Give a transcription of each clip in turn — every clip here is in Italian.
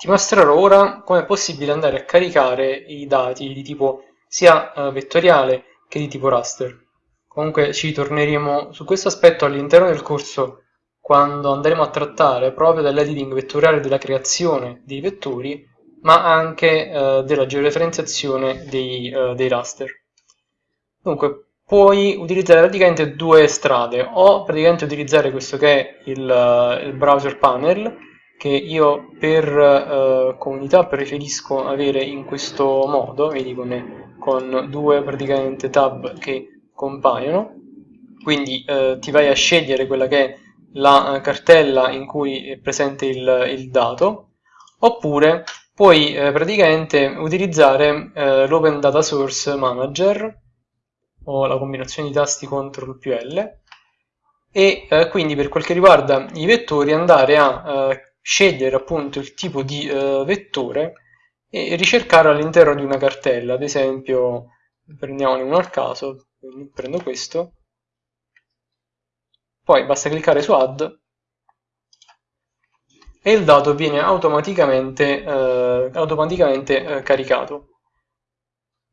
Ti mostrerò ora come è possibile andare a caricare i dati di tipo sia uh, vettoriale che di tipo raster. Comunque ci torneremo su questo aspetto all'interno del corso quando andremo a trattare proprio dell'editing vettoriale della creazione dei vettori, ma anche uh, della georeferenziazione dei, uh, dei raster. Dunque, puoi utilizzare praticamente due strade, o praticamente utilizzare questo che è il, il browser panel, che io per eh, comunità preferisco avere in questo modo, vedi con, con due praticamente tab che compaiono, quindi eh, ti vai a scegliere quella che è la eh, cartella in cui è presente il, il dato, oppure puoi eh, praticamente utilizzare eh, l'Open Data Source Manager o la combinazione di tasti CTRL più L e eh, quindi per quel che riguarda i vettori andare a scegliere appunto il tipo di uh, vettore e ricercare all'interno di una cartella, ad esempio prendiamone uno al caso, prendo questo, poi basta cliccare su add e il dato viene automaticamente, uh, automaticamente uh, caricato.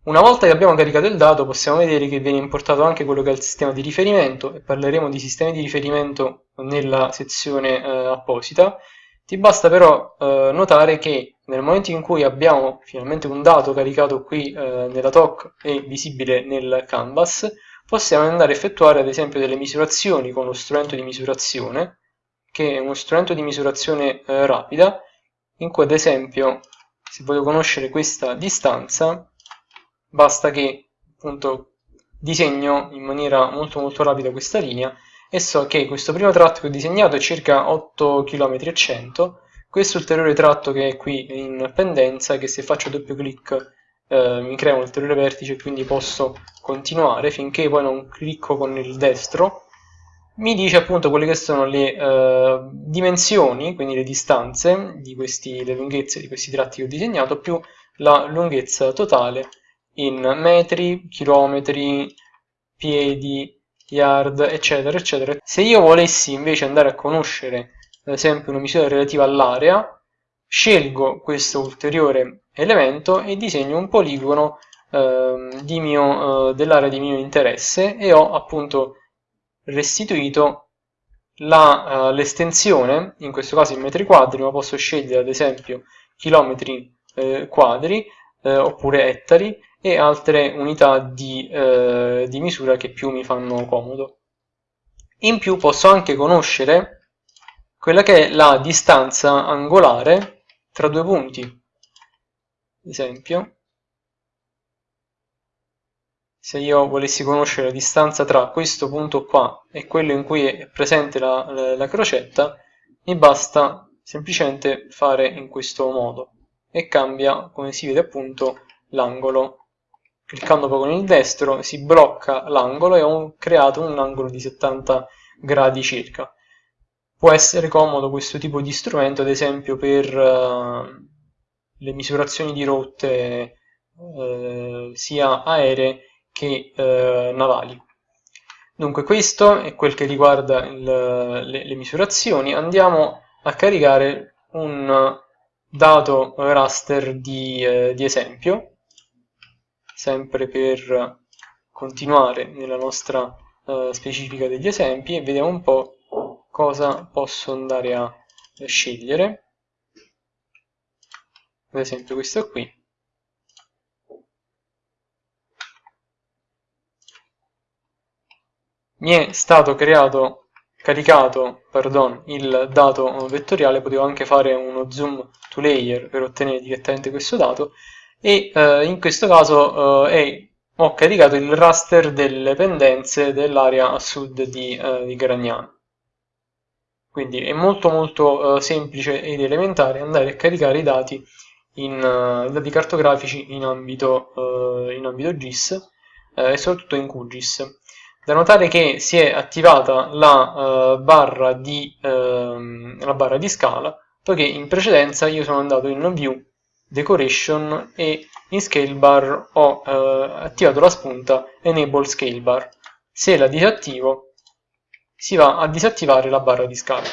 Una volta che abbiamo caricato il dato possiamo vedere che viene importato anche quello che è il sistema di riferimento e parleremo di sistemi di riferimento nella sezione apposita ti basta però eh, notare che nel momento in cui abbiamo finalmente un dato caricato qui eh, nella TOC e visibile nel canvas, possiamo andare a effettuare ad esempio delle misurazioni con lo strumento di misurazione, che è uno strumento di misurazione eh, rapida, in cui ad esempio se voglio conoscere questa distanza, basta che appunto disegno in maniera molto molto rapida questa linea e so che questo primo tratto che ho disegnato è circa 8 km e 100 questo ulteriore tratto che è qui in pendenza che se faccio doppio clic eh, mi crea un ulteriore vertice quindi posso continuare finché poi non clicco con il destro. Mi dice appunto quelle che sono le eh, dimensioni, quindi le distanze, di questi, le lunghezze di questi tratti che ho disegnato, più la lunghezza totale in metri, chilometri, piedi, yard, eccetera, eccetera. Se io volessi invece andare a conoscere, ad esempio, una misura relativa all'area, scelgo questo ulteriore elemento e disegno un poligono eh, eh, dell'area di mio interesse e ho appunto restituito uh, l'estensione, in questo caso in metri quadri, ma posso scegliere ad esempio chilometri eh, quadri eh, oppure ettari, e altre unità di, eh, di misura che più mi fanno comodo. In più posso anche conoscere quella che è la distanza angolare tra due punti. Ad esempio, se io volessi conoscere la distanza tra questo punto qua e quello in cui è presente la, la, la crocetta, mi basta semplicemente fare in questo modo e cambia, come si vede appunto, l'angolo cliccando poi con il destro si blocca l'angolo e ho creato un angolo di 70 gradi circa. Può essere comodo questo tipo di strumento ad esempio per uh, le misurazioni di rotte uh, sia aeree che uh, navali. Dunque questo è quel che riguarda il, le, le misurazioni. Andiamo a caricare un dato raster di, di esempio sempre per continuare nella nostra uh, specifica degli esempi e vediamo un po' cosa posso andare a scegliere. Ad esempio questo qui. Mi è stato creato caricato pardon, il dato vettoriale potevo anche fare uno zoom to layer per ottenere direttamente questo dato e eh, in questo caso eh, ho caricato il raster delle pendenze dell'area a sud di, eh, di Gragnano. Quindi è molto molto eh, semplice ed elementare andare a caricare i dati, in, uh, dati cartografici in ambito, uh, in ambito GIS e soprattutto in QGIS. Da notare che si è attivata la, barra, di, ehm, la barra di scala, poiché in precedenza io sono andato in View decoration e in scale bar ho eh, attivato la spunta enable scale bar se la disattivo si va a disattivare la barra di scala